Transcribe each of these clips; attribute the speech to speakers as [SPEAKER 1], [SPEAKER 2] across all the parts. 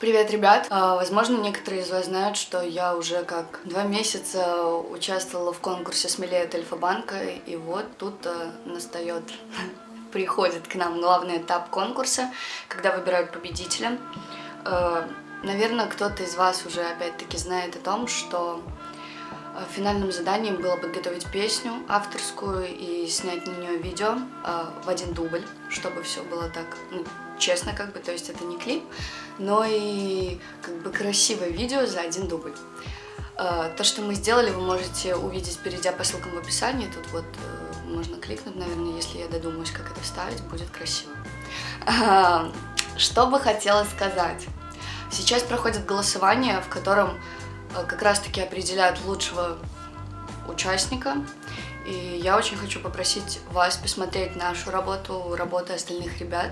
[SPEAKER 1] Привет, ребят! А, возможно, некоторые из вас знают, что я уже как два месяца участвовала в конкурсе «Смелее от Альфа-банка», и вот тут а, настает, приходит к нам главный этап конкурса, когда выбирают победителя. А, наверное, кто-то из вас уже опять-таки знает о том, что финальным заданием было подготовить песню авторскую и снять на нее видео э, в один дубль, чтобы все было так, ну, честно как бы, то есть это не клип, но и как бы красивое видео за один дубль. Э, то, что мы сделали, вы можете увидеть, перейдя по ссылкам в описании, тут вот можно кликнуть, наверное, если я додумаюсь, как это вставить, будет красиво. Что бы хотела сказать? Сейчас проходит голосование, в котором Э, как раз-таки определяют лучшего участника. И я очень хочу попросить вас посмотреть нашу работу, работу остальных ребят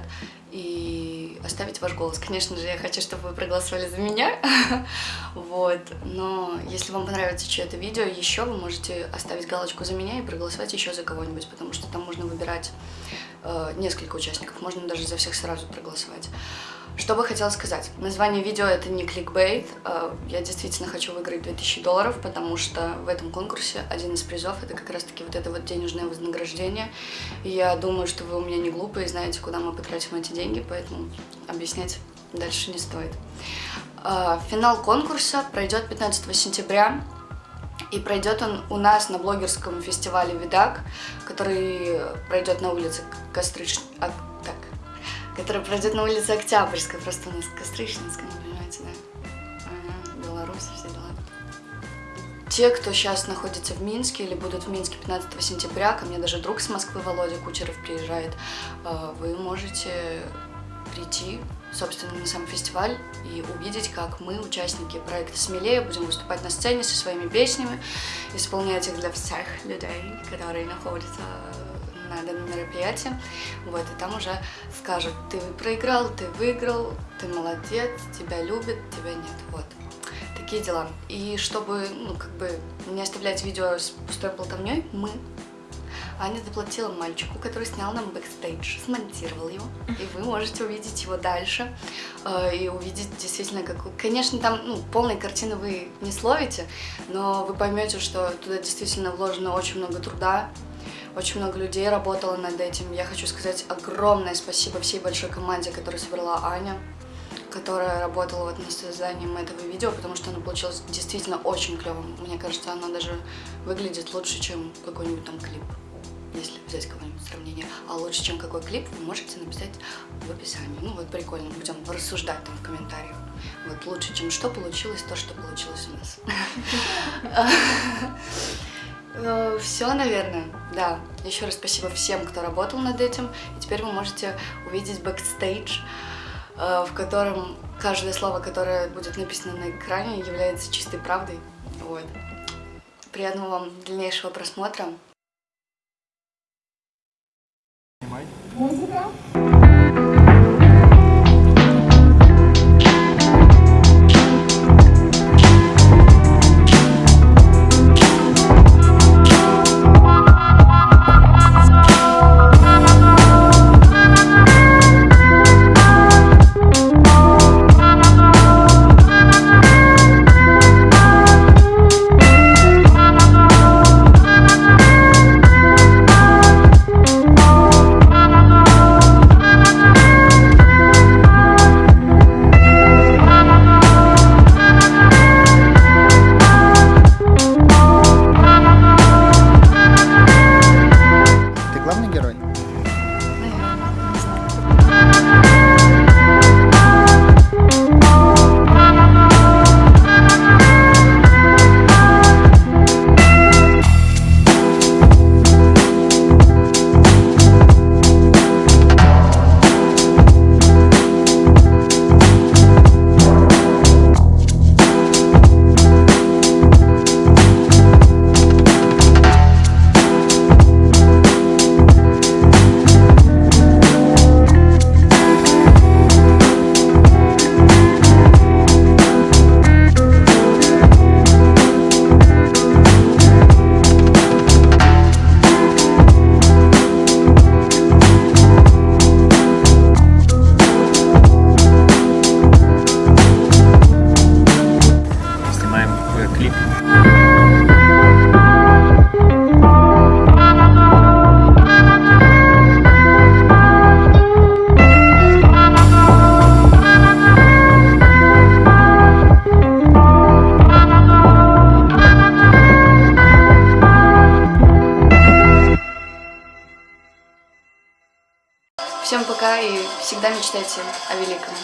[SPEAKER 1] и оставить ваш голос. Конечно же, я хочу, чтобы вы проголосовали за меня, вот, но если вам понравится чье-то видео, еще вы можете оставить галочку за меня и проголосовать еще за кого-нибудь, потому что там можно выбирать э, несколько участников, можно даже за всех сразу проголосовать. Что бы хотела сказать? Название видео это не кликбейт. А, я действительно хочу выиграть 2000 долларов, потому что в этом конкурсе один из призов это как раз таки вот это вот денежное вознаграждение. Я думаю, что вы у меня не глупые знаете, куда мы потратим эти деньги, поэтому объяснять дальше не стоит. А, финал конкурса пройдет 15 сентября. И пройдет он у нас на блогерском фестивале «Видак», который пройдет на улице Кострыч которая пройдет на улице Октябрьской, просто у нас Кострищенская, ну, понимаете, да? Беларусь, все дела. Те, кто сейчас находится в Минске или будут в Минске 15 сентября, ко мне даже друг с Москвы, Володя Кучеров, приезжает, э, вы можете прийти, собственно, на сам фестиваль и увидеть, как мы, участники проекта «Смелее», будем выступать на сцене со своими песнями, исполнять их для всех людей, которые находятся на данном мероприятии. Вот, и там уже скажут, ты проиграл, ты выиграл, ты молодец, тебя любят, тебя нет. Вот. Такие дела. И чтобы, ну, как бы не оставлять видео с пустой болтовней, мы Аня заплатила мальчику, который снял нам бэкстейдж, смонтировал его, и вы можете увидеть его дальше э, и увидеть действительно, как... Конечно, там ну, полной картины вы не словите, но вы поймете, что туда действительно вложено очень много труда, очень много людей работало над этим. Я хочу сказать огромное спасибо всей большой команде, которую собрала Аня, которая работала вот над созданием этого видео, потому что оно получилось действительно очень клевым. Мне кажется, оно даже выглядит лучше, чем какой-нибудь там клип, если взять какое-нибудь сравнение. А лучше, чем какой клип, вы можете написать в описании. Ну вот прикольно, будем рассуждать там в комментариях. Вот лучше, чем что получилось, то, что получилось у нас. Э, Все, наверное, да. Еще раз спасибо всем, кто работал над этим. И теперь вы можете увидеть бэкстейдж, э, в котором каждое слово, которое будет написано на экране, является чистой правдой. Вот. Приятного вам дальнейшего просмотра. Пока и всегда мечтайте о великом.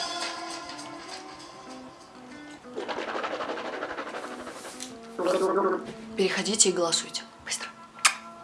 [SPEAKER 1] Переходите и голосуйте.